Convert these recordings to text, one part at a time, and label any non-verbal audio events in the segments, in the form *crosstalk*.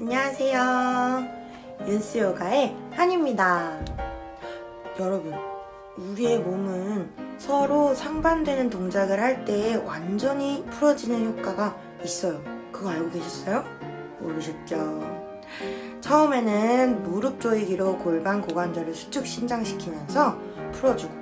안녕하세요. 윤스요가의 한입니다. 여러분, 우리의 몸은 서로 상반되는 동작을 할 때 완전히 풀어지는 효과가 있어요. 그거 알고 계셨어요? 모르셨죠? 처음에는 무릎 조이기로 골반 고관절을 수축 신장시키면서 풀어주고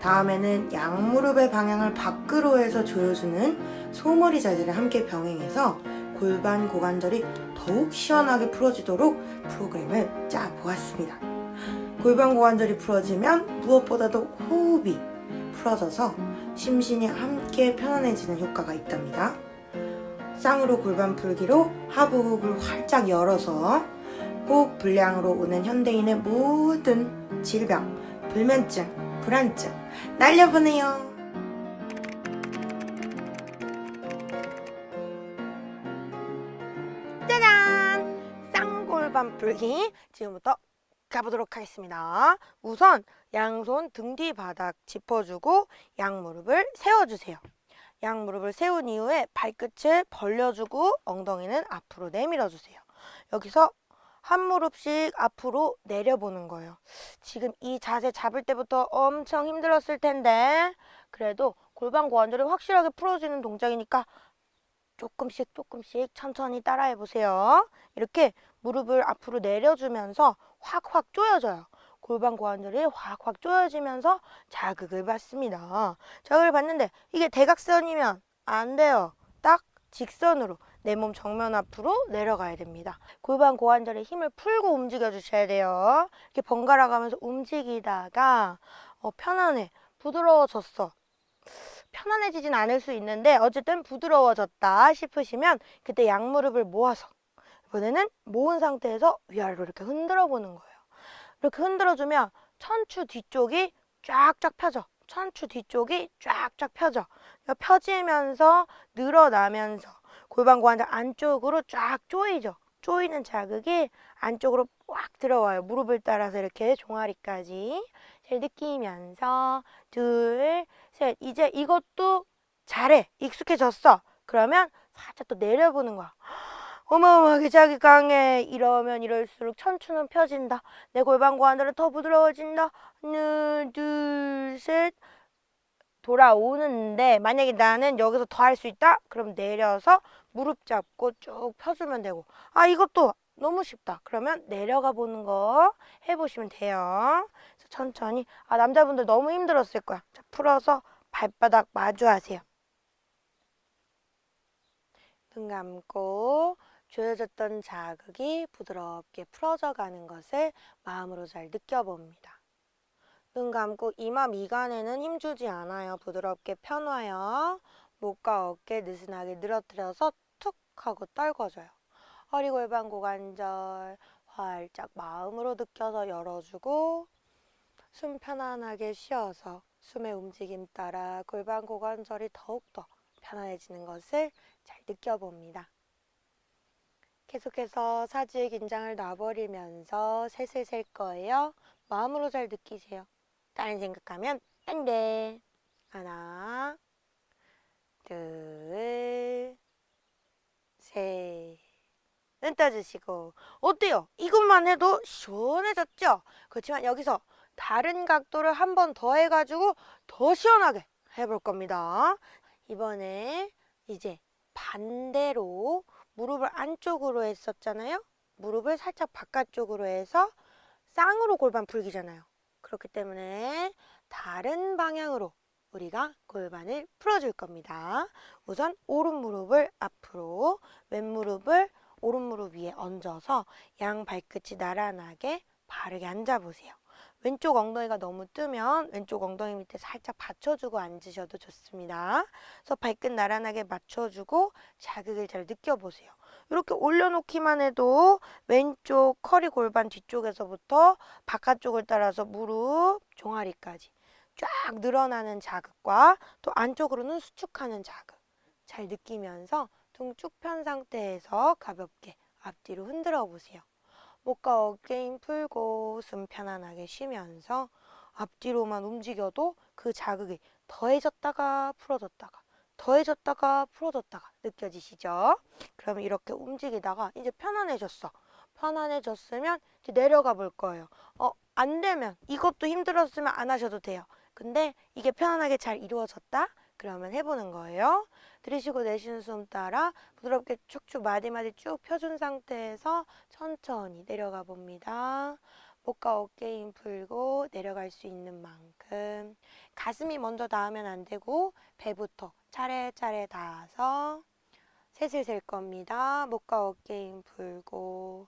다음에는 양무릎의 방향을 밖으로 해서 조여주는 소머리 자세를 함께 병행해서 골반 고관절이 더욱 시원하게 풀어지도록 프로그램을 짜보았습니다. 골반 고관절이 풀어지면 무엇보다도 호흡이 풀어져서 심신이 함께 편안해지는 효과가 있답니다. 쌍으로 골반 풀기로 하부 호흡을 활짝 열어서 호흡 불량으로 오는 현대인의 모든 질병, 불면증, 불안증 날려보내요. 쌍골반 풀기 지금부터 가보도록 하겠습니다. 우선 양손 등 뒤 바닥 짚어주고 양무릎을 세워주세요. 양무릎을 세운 이후에 발끝을 벌려주고 엉덩이는 앞으로 내밀어주세요. 여기서 한 무릎씩 앞으로 내려보는 거예요. 지금 이 자세 잡을 때부터 엄청 힘들었을 텐데 그래도 골반 고관절이 확실하게 풀어지는 동작이니까 조금씩 조금씩 천천히 따라해 보세요. 이렇게 무릎을 앞으로 내려주면서 확확 조여져요. 골반 고관절이 확확 조여지면서 자극을 받습니다. 자극을 받는데 이게 대각선이면 안 돼요. 딱 직선으로 내 몸 정면 앞으로 내려가야 됩니다. 골반 고관절에 힘을 풀고 움직여 주셔야 돼요. 이렇게 번갈아 가면서 움직이다가 어, 편안해, 부드러워졌어. 편안해지진 않을 수 있는데 어쨌든 부드러워졌다 싶으시면 그때 양무릎을 모아서 이번에는 모은 상태에서 위아래로 이렇게 흔들어 보는 거예요. 이렇게 흔들어주면 천추 뒤쪽이 쫙쫙 펴져. 천추 뒤쪽이 쫙쫙 펴져. 펴지면서 늘어나면서 골반 고관절 안쪽으로 쫙 조이죠. 조이는 자극이 안쪽으로 꽉 들어와요. 무릎을 따라서 이렇게 종아리까지 잘 느끼면서 둘, 셋. 이제 이것도 잘해. 익숙해졌어. 그러면 살짝 또 내려보는 거야. *gasps* 어마어마하게 자기 강해. 이러면 이럴수록 천추는 펴진다. 내 골반 고관절은 더 부드러워진다. 하나, 둘, 셋. 돌아오는데 만약에 나는 여기서 더 할 수 있다? 그럼 내려서 무릎 잡고 쭉 펴주면 되고 아 이것도 너무 쉽다. 그러면 내려가 보는 거 해보시면 돼요. 천천히 아 남자분들 너무 힘들었을 거야. 자, 풀어서 발바닥 마주하세요. 눈 감고 조여졌던 자극이 부드럽게 풀어져 가는 것을 마음으로 잘 느껴봅니다. 눈 감고 이마 미간에는 힘주지 않아요. 부드럽게 펴놔요. 목과 어깨 느슨하게 늘어뜨려서 툭 하고 떨궈줘요. 허리 골반 고관절 활짝 마음으로 느껴서 열어주고 숨 편안하게 쉬어서 숨의 움직임 따라 골반 고관절이 더욱더 편안해지는 것을 잘 느껴봅니다. 계속해서 사지의 긴장을 놔버리면서 셋을 셀 거예요. 마음으로 잘 느끼세요. 다른 생각하면 안 돼. 하나, 둘, 셋. 눈 떠주시고 어때요? 이것만 해도 시원해졌죠? 그렇지만 여기서 다른 각도를 한 번 더 해가지고 더 시원하게 해볼 겁니다. 이번에 이제 반대로 무릎을 안쪽으로 했었잖아요. 무릎을 살짝 바깥쪽으로 해서 쌍으로 골반 풀기잖아요. 그렇기 때문에 다른 방향으로 우리가 골반을 풀어줄 겁니다. 우선 오른 무릎을 앞으로, 왼 무릎을 오른 무릎 위에 얹어서 양 발끝이 나란하게 바르게 앉아보세요. 왼쪽 엉덩이가 너무 뜨면 왼쪽 엉덩이 밑에 살짝 받쳐주고 앉으셔도 좋습니다. 그래서 발끝 나란하게 맞춰주고 자극을 잘 느껴보세요. 이렇게 올려놓기만 해도 왼쪽 허리 골반 뒤쪽에서부터 바깥쪽을 따라서 무릎, 종아리까지 쫙 늘어나는 자극과 또 안쪽으로는 수축하는 자극 잘 느끼면서 등쭉편 상태에서 가볍게 앞뒤로 흔들어 보세요. 목과 어깨 힘 풀고 숨 편안하게 쉬면서 앞뒤로만 움직여도 그 자극이 더해졌다가 풀어졌다가 더해졌다가 풀어졌다가 느껴지시죠? 그럼 이렇게 움직이다가 이제 편안해졌어. 편안해졌으면 이제 내려가 볼 거예요. 어, 안 되면 이것도 힘들었으면 안 하셔도 돼요. 근데 이게 편안하게 잘 이루어졌다? 그러면 해보는 거예요. 들이쉬고 내쉬는 숨 따라 부드럽게 축축 마디마디 쭉 펴준 상태에서 천천히 내려가 봅니다. 목과 어깨 힘 풀고 내려갈 수 있는 만큼 가슴이 먼저 닿으면 안 되고 배부터 차례차례 닿아서 셋을 셀 겁니다. 목과 어깨 힘 풀고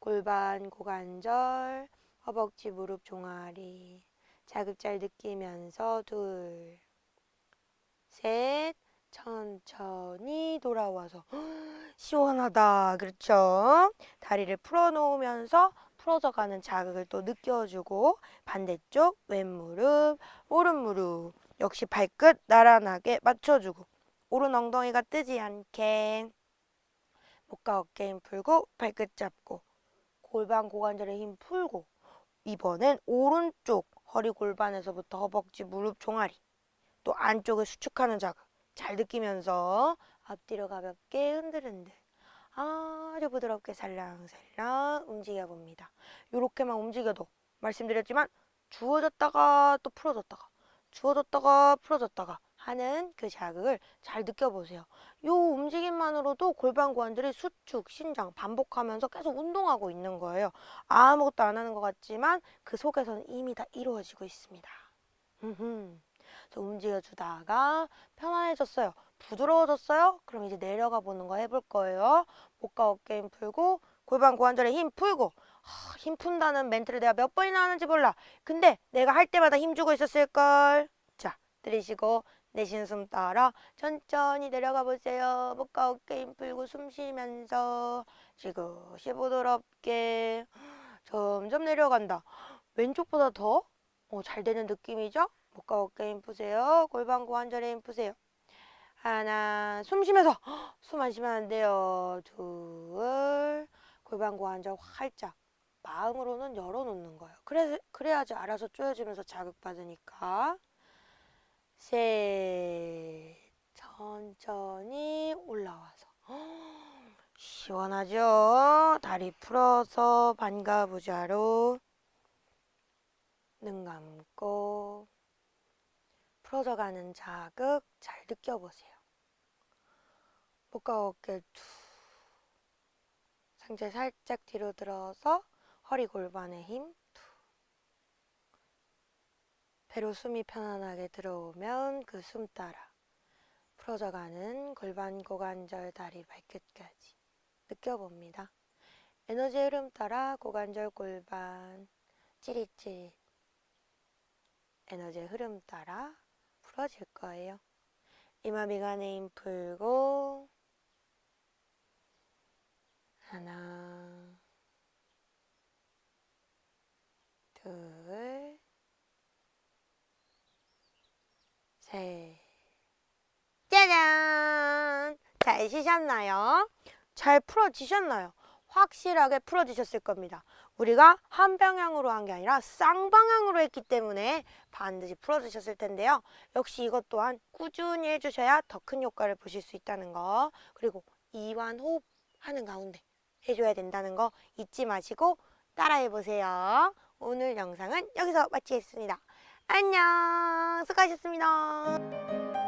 골반, 고관절, 허벅지, 무릎, 종아리 자극 잘 느끼면서 둘, 셋, 천천히 돌아와서. *gasps* 시원하다. 그렇죠? 다리를 풀어놓으면서 풀어져 가는 자극을 또 느껴주고 반대쪽 왼무릎, 오른무릎 역시 발끝 나란하게 맞춰주고. 오른 엉덩이가 뜨지 않게. 목과 어깨 힘 풀고 발끝 잡고. 골반 고관절에 힘 풀고. 이번엔 오른쪽 허리 골반에서부터 허벅지 무릎 종아리 또 안쪽을 수축하는 자극 잘 느끼면서 앞뒤로 가볍게 흔들흔들 아주 부드럽게 살랑살랑 움직여 봅니다. 이렇게만 움직여도 말씀드렸지만 주어졌다가 또 풀어졌다가 주어졌다가 풀어졌다가 하는 그 자극을 잘 느껴보세요. 이 움직임만으로도 골반 고관절이 수축, 신장 반복하면서 계속 운동하고 있는 거예요. 아무것도 안 하는 것 같지만 그 속에서는 이미 다 이루어지고 있습니다. 움직여주다가 편안해졌어요. 부드러워졌어요? 그럼 이제 내려가 보는 거 해볼 거예요. 목과 어깨 힘 풀고 골반 고관절에 힘 풀고 하, 힘 푼다는 멘트를 내가 몇 번이나 하는지 몰라. 근데 내가 할 때마다 힘 주고 있었을걸. 자, 들이쉬고 내쉬는 숨 따라 천천히 내려가 보세요. 목과 어깨 힘 풀고 숨 쉬면서 지그시 부드럽게 점점 내려간다. 왼쪽보다 더 어, 잘 되는 느낌이죠? 목과 어깨 힘 푸세요. 골반 고관절에 힘 푸세요. 하나, 숨 쉬면서 숨 안 쉬면 안 돼요. 둘, 골반 고관절 활짝 마음으로는 열어놓는 거예요. 그래, 그래야지 알아서 쪼여지면서 자극받으니까. 셋, 천천히 올라와서 시원하죠? 다리 풀어서 반가부자로 눈 감고 풀어져가는 자극 잘 느껴보세요. 목과 어깨 툭 상체 살짝 뒤로 들어서 허리 골반에 힘 툭. 배로 숨이 편안하게 들어오면 그 숨 따라 풀어져가는 골반 고관절 다리 발끝까지 느껴봅니다. 에너지 흐름 따라 고관절 골반 찌릿찌릿 에너지 흐름 따라 풀어질 거예요. 이마 미간에 힘 풀고 하나 둘 셋. 짜잔! 잘 쉬셨나요? 잘 풀어지셨나요? 확실하게 풀어지셨을 겁니다. 우리가 한 방향으로 한 게 아니라 쌍방향으로 했기 때문에 반드시 풀어지셨을 텐데요. 역시 이것 또한 꾸준히 해주셔야 더 큰 효과를 보실 수 있다는 거 그리고 이완 호흡 하는 가운데 해줘야 된다는 거 잊지 마시고 따라해보세요. 오늘 영상은 여기서 마치겠습니다. 안녕 수고하셨습니다.